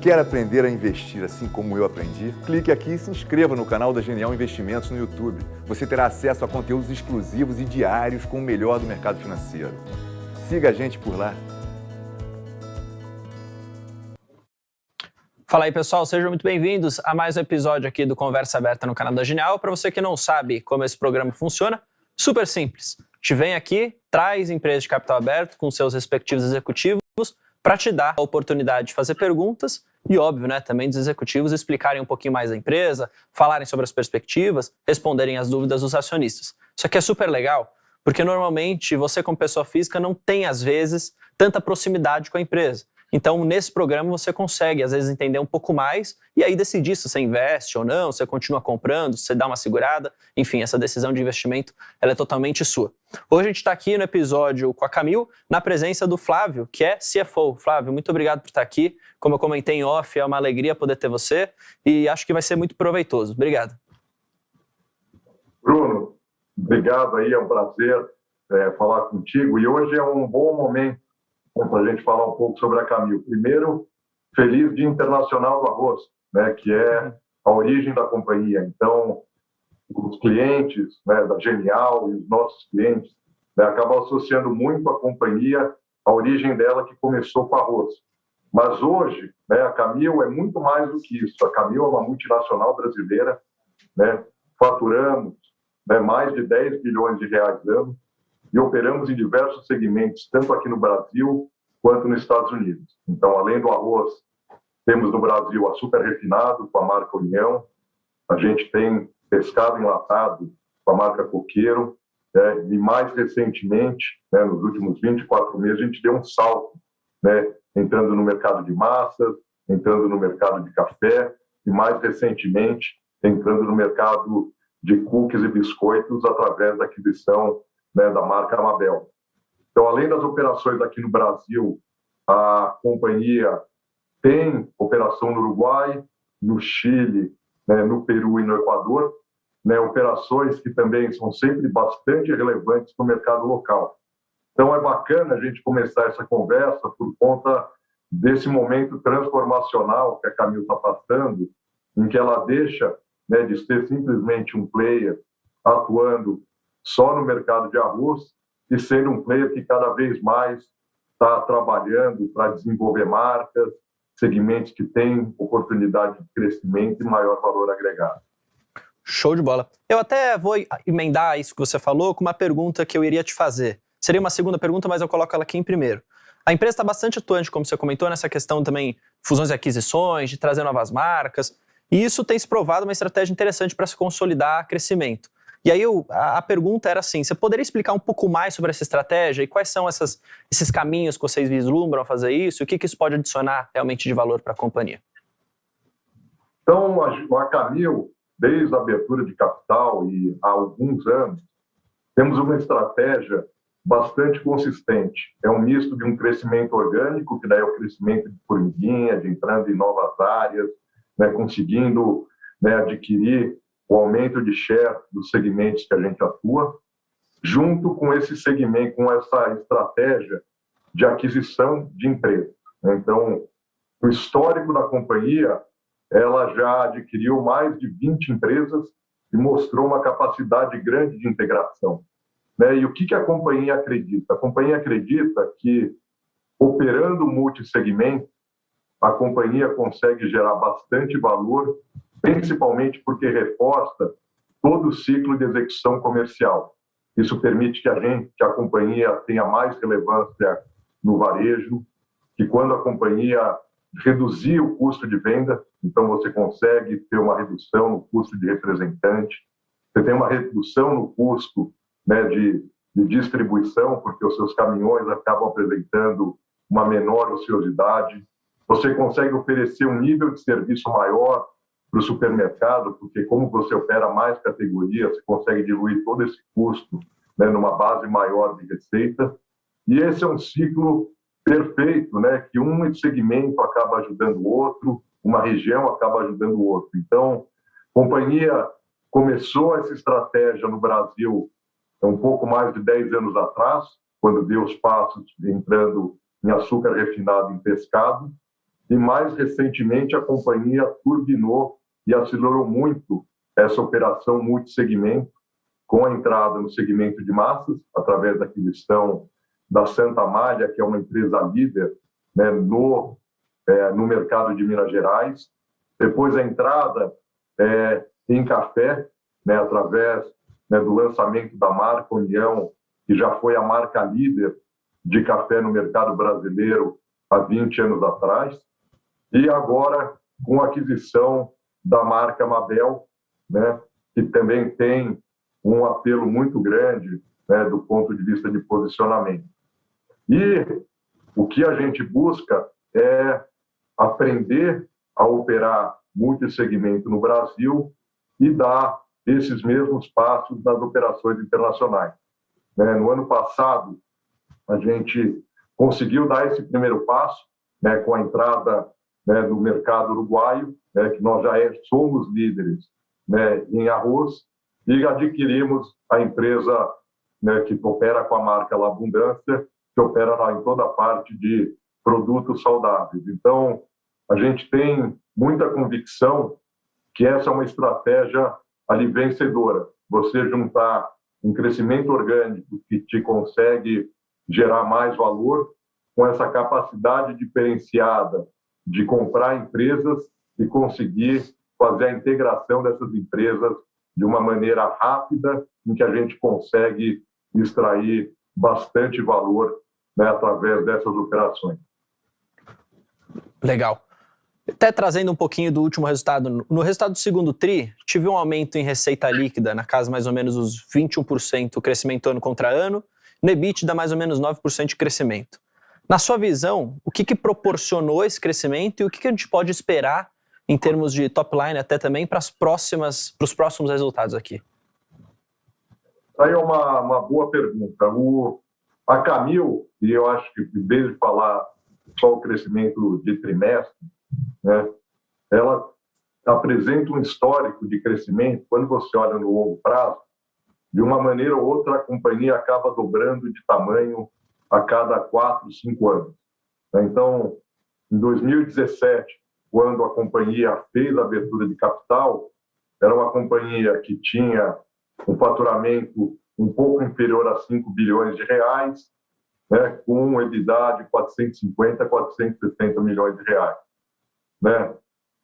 Quer aprender a investir assim como eu aprendi? Clique aqui e se inscreva no canal da Genial Investimentos no YouTube. Você terá acesso a conteúdos exclusivos e diários com o melhor do mercado financeiro. Siga a gente por lá. Fala aí pessoal, sejam muito bem-vindos a mais um episódio aqui do Conversa Aberta no canal da Genial. Para você que não sabe como esse programa funciona, super simples. Gente vem aqui, traz empresas de capital aberto com seus respectivos executivos para te dar a oportunidade de fazer perguntas e, óbvio, né, também dos executivos explicarem um pouquinho mais da empresa, falarem sobre as perspectivas, responderem as dúvidas dos acionistas. Isso aqui é super legal, porque normalmente você, como pessoa física, não tem, às vezes, tanta proximidade com a empresa. Então, nesse programa, você consegue, às vezes, entender um pouco mais e aí decidir se você investe ou não, se você continua comprando, se você dá uma segurada. Enfim, essa decisão de investimento ela é totalmente sua. Hoje a gente está aqui no episódio com a Camil, na presença do Flávio, que é CFO. Flávio, muito obrigado por estar aqui. Como eu comentei em off, é uma alegria poder ter você e acho que vai ser muito proveitoso. Obrigado. Bruno, obrigado aí, é um prazer é, falar contigo. E hoje é um bom momento para a gente falar um pouco sobre a Camil. Primeiro, feliz Dia Internacional do Arroz, né, que é a origem da companhia. Então, os clientes né, da Genial e os nossos clientes né, acabam associando muito a companhia à origem dela, que começou com arroz. Mas hoje, né, a Camil é muito mais do que isso. A Camil é uma multinacional brasileira, né, faturamos né, mais de 10 bilhões de reais ano, e operamos em diversos segmentos, tanto aqui no Brasil quanto nos Estados Unidos. Então, além do arroz, temos no Brasil açúcar refinado com a marca União, a gente tem pescado enlatado com a marca Coqueiro, né, e mais recentemente, né, nos últimos 24 meses, a gente deu um salto, né, entrando no mercado de massas, entrando no mercado de café e mais recentemente entrando no mercado de cookies e biscoitos através da aquisição né, da marca Amabel. Então, além das operações aqui no Brasil, a companhia tem operação no Uruguai, no Chile, né, no Peru e no Equador, né, operações que também são sempre bastante relevantes no mercado local. Então, é bacana a gente começar essa conversa por conta desse momento transformacional que a Camil está passando, em que ela deixa né, de ser simplesmente um player atuando só no mercado de arroz e sendo um player que cada vez mais está trabalhando para desenvolver marcas, segmentos que têm oportunidade de crescimento e maior valor agregado. Show de bola. Eu até vou emendar isso que você falou com uma pergunta que eu iria te fazer. Seria uma segunda pergunta, mas eu coloco ela aqui em primeiro. A empresa está bastante atuante, como você comentou, nessa questão também fusões e aquisições, de trazer novas marcas. E isso tem se provado uma estratégia interessante para se consolidar crescimento. E aí eu, a, a, pergunta era assim, você poderia explicar um pouco mais sobre essa estratégia e quais são essas, esses caminhos que vocês vislumbram a fazer isso e o que, que isso pode adicionar realmente de valor para a companhia? Então, a, a Camil, desde a abertura de capital e há alguns anos, temos uma estratégia bastante consistente. É um misto de um crescimento orgânico, que daí é o crescimento de formiguinha, de entrando em novas áreas, né, conseguindo né, adquirir o aumento de share dos segmentos que a gente atua, junto com esse segmento, com essa estratégia de aquisição de empresas. Então, o histórico da companhia, ela já adquiriu mais de 20 empresas e mostrou uma capacidade grande de integração. Né? E o que a companhia acredita? A companhia acredita que, operando multissegmento, a companhia consegue gerar bastante valor principalmente porque reforça todo o ciclo de execução comercial. Isso permite que a gente, que a companhia tenha mais relevância no varejo, que quando a companhia reduzir o custo de venda, então você consegue ter uma redução no custo de representante, você tem uma redução no custo né, de, de distribuição, porque os seus caminhões acabam apresentando uma menor ociosidade, você consegue oferecer um nível de serviço maior para o supermercado, porque como você opera mais categorias, você consegue diluir todo esse custo né, numa base maior de receita. E esse é um ciclo perfeito, né, que um segmento acaba ajudando o outro, uma região acaba ajudando o outro. Então, a companhia começou essa estratégia no Brasil um pouco mais de 10 anos atrás, quando deu os passos entrando em açúcar refinado em pescado, e mais recentemente a companhia turbinou e acelerou muito essa operação multissegmento, com a entrada no segmento de massas, através da aquisição da Santa Malha, que é uma empresa líder né, no, é, no mercado de Minas Gerais. Depois a entrada é, em café, né, através né, do lançamento da marca União, que já foi a marca líder de café no mercado brasileiro há 20 anos atrás. E agora com a aquisição da marca Mabel, né, que também tem um apelo muito grande né, do ponto de vista de posicionamento. E o que a gente busca é aprender a operar multissegmento no Brasil e dar esses mesmos passos nas operações internacionais. Né, no ano passado, a gente conseguiu dar esse primeiro passo né, com a entrada né, do mercado uruguaio, né, que nós já é, somos líderes né, em arroz, e adquirimos a empresa né, que opera com a marca La Abundância, que opera lá em toda a parte de produtos saudáveis. Então, a gente tem muita convicção que essa é uma estratégia ali vencedora. Você juntar um crescimento orgânico que te consegue gerar mais valor com essa capacidade diferenciada de comprar empresas e conseguir fazer a integração dessas empresas de uma maneira rápida, em que a gente consegue extrair bastante valor né, através dessas operações. Legal. Até trazendo um pouquinho do último resultado, no resultado do segundo TRI, tive um aumento em receita líquida, na casa mais ou menos os 21% crescimento ano contra ano, no EBITDA mais ou menos 9% de crescimento. Na sua visão, o que, que proporcionou esse crescimento e o que, que a gente pode esperar em termos de top line até também para as próximas, para os próximos resultados aqui? Aí é uma, uma boa pergunta. O, a Camil, e eu acho que em vez de falar só o crescimento de trimestre, né, ela apresenta um histórico de crescimento, quando você olha no longo prazo, de uma maneira ou outra a companhia acaba dobrando de tamanho a cada quatro, cinco anos. Então, em 2017, quando a companhia fez a abertura de capital, era uma companhia que tinha um faturamento um pouco inferior a 5 bilhões de reais, né, com EBITDA de 450 a 460 milhões de reais. Né?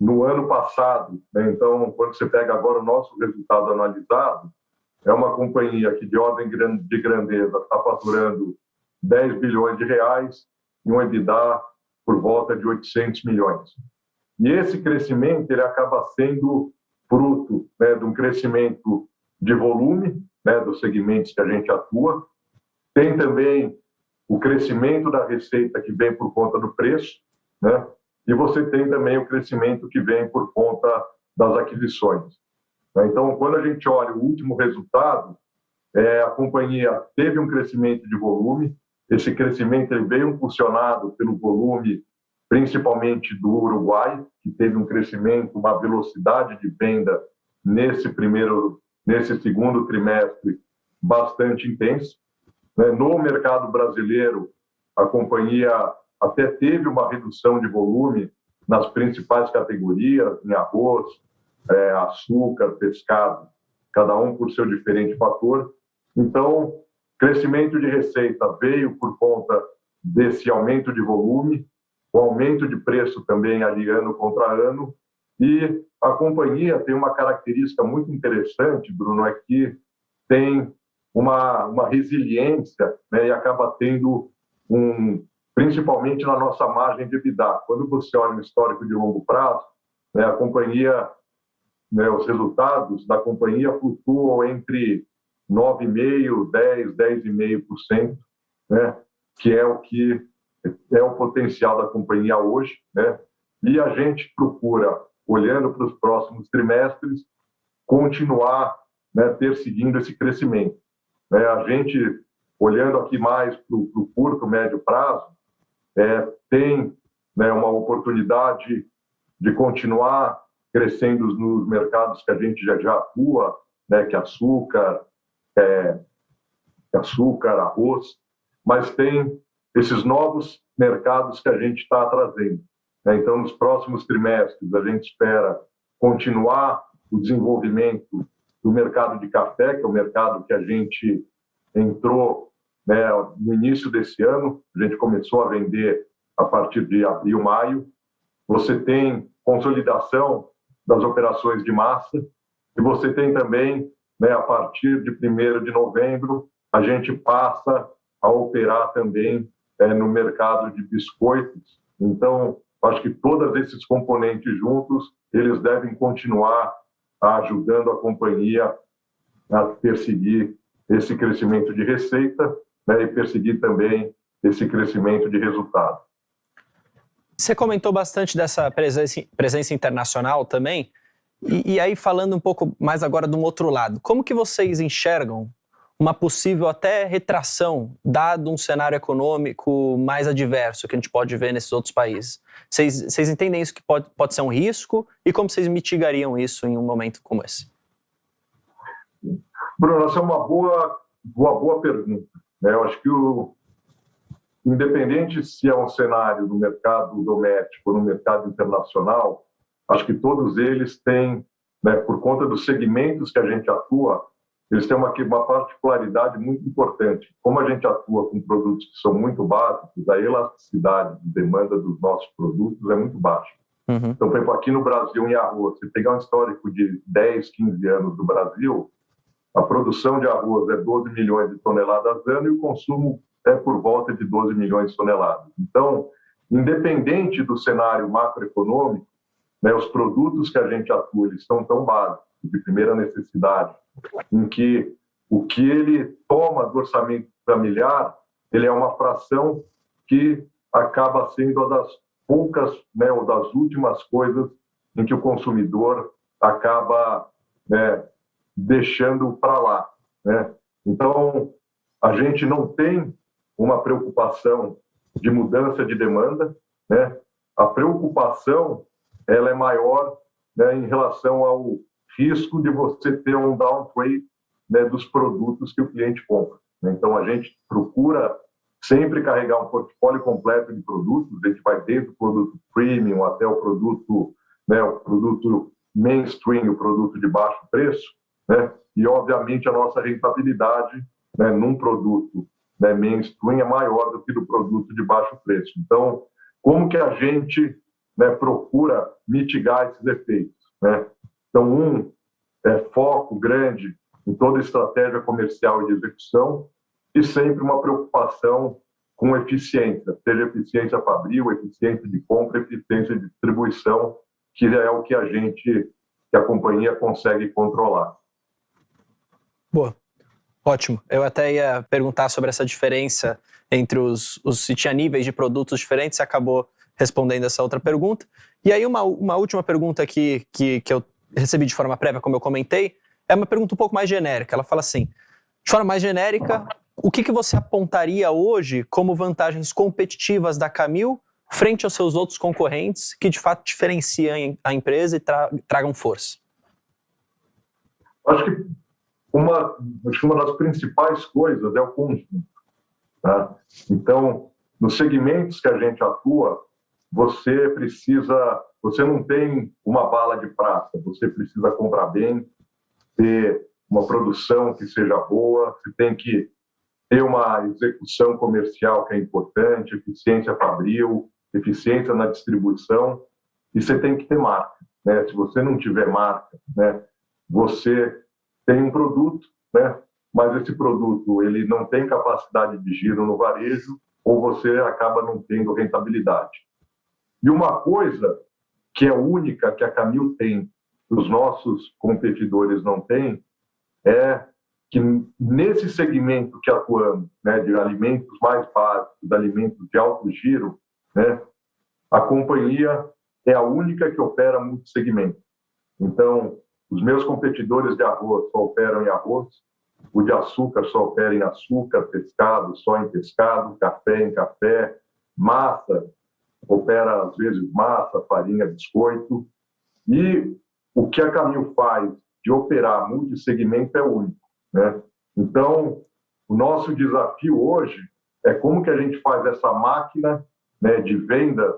No ano passado, né, então, quando você pega agora o nosso resultado analisado, é uma companhia que, de ordem de grandeza, está faturando 10 bilhões de reais e um EBITDA por volta de 800 milhões. E esse crescimento ele acaba sendo fruto né, de um crescimento de volume né, dos segmentos que a gente atua. Tem também o crescimento da receita que vem por conta do preço, né? E você tem também o crescimento que vem por conta das aquisições. Então, quando a gente olha o último resultado, é, a companhia teve um crescimento de volume. Esse crescimento veio impulsionado pelo volume principalmente do Uruguai, que teve um crescimento, uma velocidade de venda nesse primeiro, nesse segundo trimestre bastante intenso. Né? No mercado brasileiro, a companhia até teve uma redução de volume nas principais categorias, em arroz, é, açúcar, pescado, cada um por seu diferente fator. Então, crescimento de receita veio por conta desse aumento de volume, o aumento de preço também ali ano contra ano, e a companhia tem uma característica muito interessante, Bruno, é que tem uma, uma resiliência né, e acaba tendo um, principalmente na nossa margem de EBITDA. Quando você olha no histórico de longo prazo, né, a companhia, né, os resultados da companhia flutuam entre 9,5%, 10%, 10,5%, né, que é o que é o potencial da companhia hoje, né? E a gente procura, olhando para os próximos trimestres, continuar, né, perseguindo esse crescimento. Né? A gente, olhando aqui mais para o curto, médio prazo, é, tem né, uma oportunidade de continuar crescendo nos mercados que a gente já, já atua, né, que é açúcar, é, açúcar, arroz, mas tem esses novos mercados que a gente está trazendo. Né? Então, nos próximos trimestres, a gente espera continuar o desenvolvimento do mercado de café, que é o mercado que a gente entrou né, no início desse ano. A gente começou a vender a partir de abril, maio. Você tem consolidação das operações de massa e você tem também, né, a partir de 1 de novembro, a gente passa a operar também é, no mercado de biscoitos. Então, acho que todos esses componentes juntos, eles devem continuar ajudando a companhia a perseguir esse crescimento de receita né, e perseguir também esse crescimento de resultado. Você comentou bastante dessa presença, presença internacional também, e, e, aí falando um pouco mais agora de um outro lado, como que vocês enxergam uma possível até retração, dado um cenário econômico mais adverso que a gente pode ver nesses outros países? Vocês, vocês entendem isso que pode, pode ser um risco e como vocês mitigariam isso em um momento como esse? Bruno, essa é uma boa, uma boa pergunta. Né? Eu acho que o, independente se é um cenário no mercado doméstico ou no mercado internacional, acho que todos eles têm, né, por conta dos segmentos que a gente atua, eles têm uma, uma particularidade muito importante. Como a gente atua com produtos que são muito básicos, a elasticidade de demanda dos nossos produtos é muito baixa. Uhum. Então, por exemplo, aqui no Brasil, em arroz, se pegar um histórico de 10, 15 anos do Brasil, a produção de arroz é 12 milhões de toneladas ano e o consumo é por volta de 12 milhões de toneladas. Então, independente do cenário macroeconômico, né, os produtos que a gente atua eles são tão básicos, de primeira necessidade, em que o que ele toma do orçamento familiar, ele é uma fração que acaba sendo uma das poucas, né, ou das últimas coisas em que o consumidor acaba né, deixando para lá. Né? Então, a gente não tem uma preocupação de mudança de demanda, né? A preocupação ela é maior né, em relação ao risco de você ter um downgrade né, dos produtos que o cliente compra. Né? Então a gente procura sempre carregar um portfólio completo de produtos. A gente vai desde o produto premium até o produto, né, o produto mainstream, o produto de baixo preço, né? E obviamente a nossa rentabilidade né, num produto né, mainstream é maior do que do produto de baixo preço. Então, como que a gente né, procura mitigar esses efeitos? Né? Então, um é foco grande em toda estratégia comercial e de execução e sempre uma preocupação com eficiência, seja eficiência fabril, eficiência de compra, eficiência de distribuição, que é o que a gente, que a companhia consegue controlar. Boa. Ótimo. Eu até ia perguntar sobre essa diferença entre os, os se tinha níveis de produtos diferentes, você acabou respondendo essa outra pergunta. E aí uma, uma última pergunta que, que, que eu recebi de forma prévia, como eu comentei, é uma pergunta um pouco mais genérica. Ela fala assim, de forma mais genérica, o que, que você apontaria hoje como vantagens competitivas da Camil frente aos seus outros concorrentes que de fato diferenciam a empresa e tra tragam força? Acho que uma, acho que uma das principais coisas é o conjunto. Tá? Então, nos segmentos que a gente atua, você precisa, você não tem uma bala de prata, você precisa comprar bem, ter uma produção que seja boa, você tem que ter uma execução comercial que é importante, eficiência fabril, eficiência na distribuição, e você tem que ter marca. Né? Se você não tiver marca, né, você tem um produto, né? mas esse produto ele não tem capacidade de giro no varejo ou você acaba não tendo rentabilidade. E uma coisa que é única que a Camil tem, que os nossos competidores não têm, é que nesse segmento que atuamos, né, de alimentos mais básicos, alimentos de alto giro, né, a companhia é a única que opera multissegmento. Então, os meus competidores de arroz só operam em arroz, o de açúcar só opera em açúcar, pescado só em pescado, café em café, massa opera às vezes massa, farinha, biscoito. E o que a Camil faz de operar multissegmento é único. Né? Então, o nosso desafio hoje é como que a gente faz essa máquina né, de venda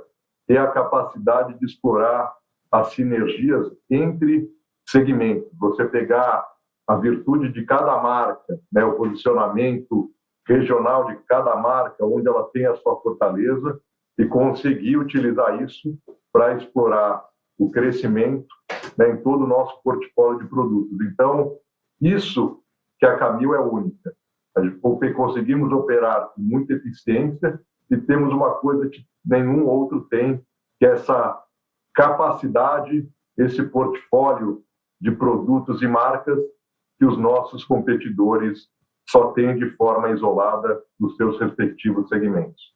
é a capacidade de explorar as sinergias entre segmentos. Você pegar a virtude de cada marca, né, o posicionamento regional de cada marca, onde ela tem a sua fortaleza, e conseguir utilizar isso para explorar o crescimento né, em todo o nosso portfólio de produtos. Então, isso que a Camil é única. A gente conseguimos operar com muita eficiência e temos uma coisa que nenhum outro tem, que é essa capacidade, esse portfólio de produtos e marcas que os nossos competidores só têm de forma isolada nos seus respectivos segmentos.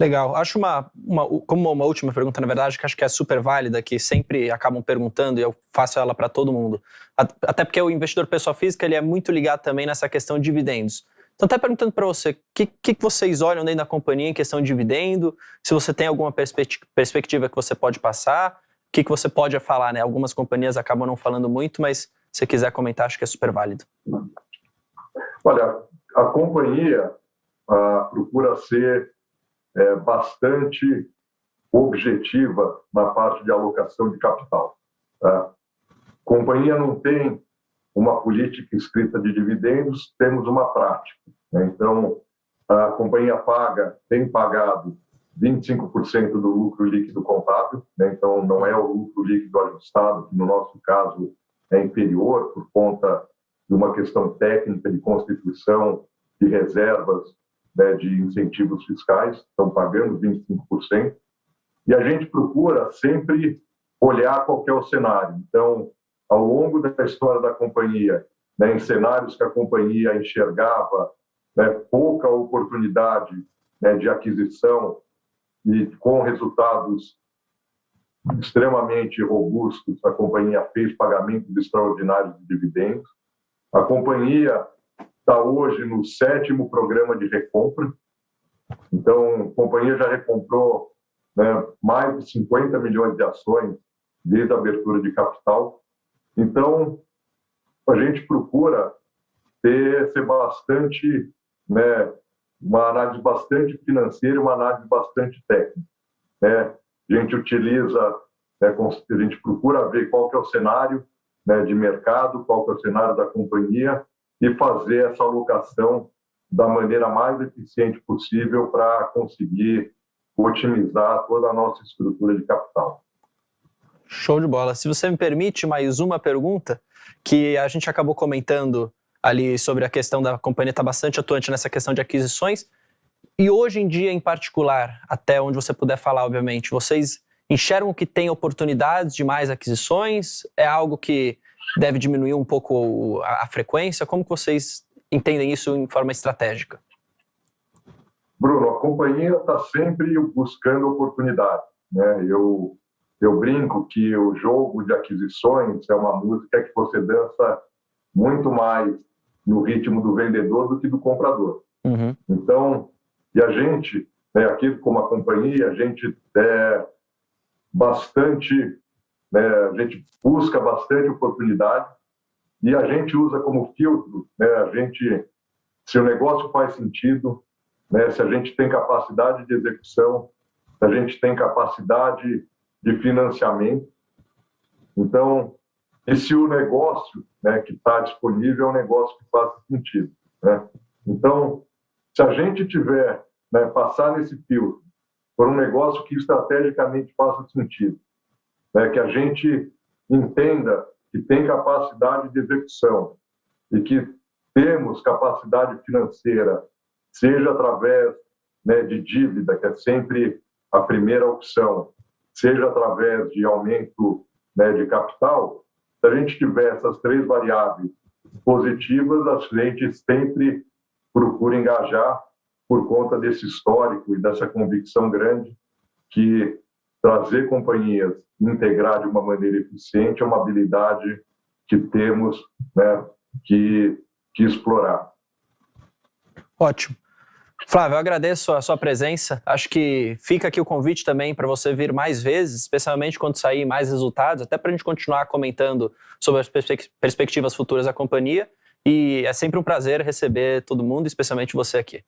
Legal. Acho uma, uma, como uma última pergunta, na verdade, que acho que é super válida, que sempre acabam perguntando e eu faço ela para todo mundo. Até porque o investidor pessoa física ele é muito ligado também nessa questão de dividendos. Então, até perguntando para você, o que, que vocês olham dentro da companhia em questão de dividendo? Se você tem alguma perspectiva que você pode passar, o que, que você pode falar, né? Algumas companhias acabam não falando muito, mas se quiser comentar, acho que é super válido. Olha, a companhia ah, procura ser é, bastante objetiva na parte de alocação de capital. Tá? A companhia não tem uma política escrita de dividendos, temos uma prática. Né? Então, a companhia paga, tem pagado 25% do lucro líquido contábil, né? então não é o lucro líquido ajustado, que no nosso caso é inferior por conta de uma questão técnica de constituição de reservas né, de incentivos fiscais, estão pagando 25%, e a gente procura sempre olhar qual é o cenário. Então, ao longo da história da companhia, né, em cenários que a companhia enxergava né, pouca oportunidade né, de aquisição e com resultados extremamente robustos, a companhia fez pagamentos extraordinários de dividendos. A companhia está hoje no sétimo programa de recompra. Então, a companhia já recomprou né, mais de 50 milhões de ações desde a abertura de capital. Então, a gente procura ter, ser bastante, né, uma análise bastante financeira uma análise bastante técnica. Né? A gente utiliza, né, a gente procura ver qual que é o cenário né, de mercado, qual que é o cenário da companhia e fazer essa alocação da maneira mais eficiente possível para conseguir otimizar toda a nossa estrutura de capital. Show de bola. Se você me permite mais uma pergunta, que a gente acabou comentando ali sobre a questão da companhia estar tá bastante atuante nessa questão de aquisições, e hoje em dia em particular, até onde você puder falar, obviamente, vocês enxergam que tem oportunidades de mais aquisições? É algo que deve diminuir um pouco a, a frequência? Como vocês entendem isso em forma estratégica? Bruno, a companhia está sempre buscando oportunidade. Né? Eu, eu brinco que o jogo de aquisições é uma música que você dança muito mais no ritmo do vendedor do que do comprador. Uhum. Então, e a gente, né, aqui como a companhia, a gente é bastante né? A gente busca bastante oportunidade e a gente usa como filtro, né? A gente, se o negócio faz sentido, né? Se a gente tem capacidade de execução, se a gente tem capacidade de financiamento, então e se o negócio, né, que está disponível é um negócio que faz sentido, né? Então, se a gente tiver, né, passar nesse filtro por um negócio que estrategicamente faça sentido, né, que a gente entenda que tem capacidade de execução e que temos capacidade financeira, seja através né, de dívida, que é sempre a primeira opção, seja através de aumento né, de capital, se a gente tiver essas três variáveis positivas, a gente sempre procura engajar por conta desse histórico e dessa convicção grande que trazer companhias, integrar de uma maneira eficiente é uma habilidade que temos né, que, que explorar. Ótimo. Flávio, eu agradeço a sua presença. Acho que fica aqui o convite também para você vir mais vezes, especialmente quando sair mais resultados, até para a gente continuar comentando sobre as perspectivas futuras da companhia. E é sempre um prazer receber todo mundo, especialmente você aqui.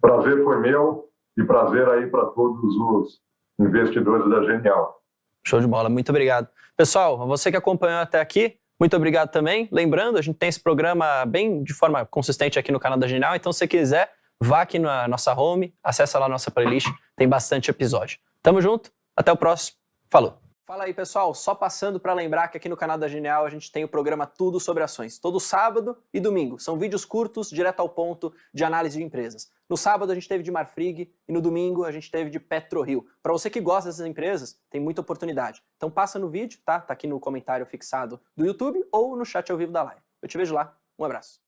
Prazer foi meu e prazer aí para todos os investidores da Genial. Show de bola, muito obrigado. Pessoal, você que acompanhou até aqui, muito obrigado também. Lembrando, a gente tem esse programa bem de forma consistente aqui no canal da Genial, então se quiser, vá aqui na nossa home, acessa lá a nossa playlist, tem bastante episódio. Tamo junto, até o próximo, falou! Fala aí, pessoal. Só passando para lembrar que aqui no canal da Genial a gente tem o programa Tudo sobre Ações. Todo sábado e domingo. São vídeos curtos, direto ao ponto, de análise de empresas. No sábado a gente teve de Marfrig e no domingo a gente teve de PetroRio. Para você que gosta dessas empresas, tem muita oportunidade. Então passa no vídeo, tá? Tá aqui no comentário fixado do YouTube ou no chat ao vivo da live. Eu te vejo lá. Um abraço.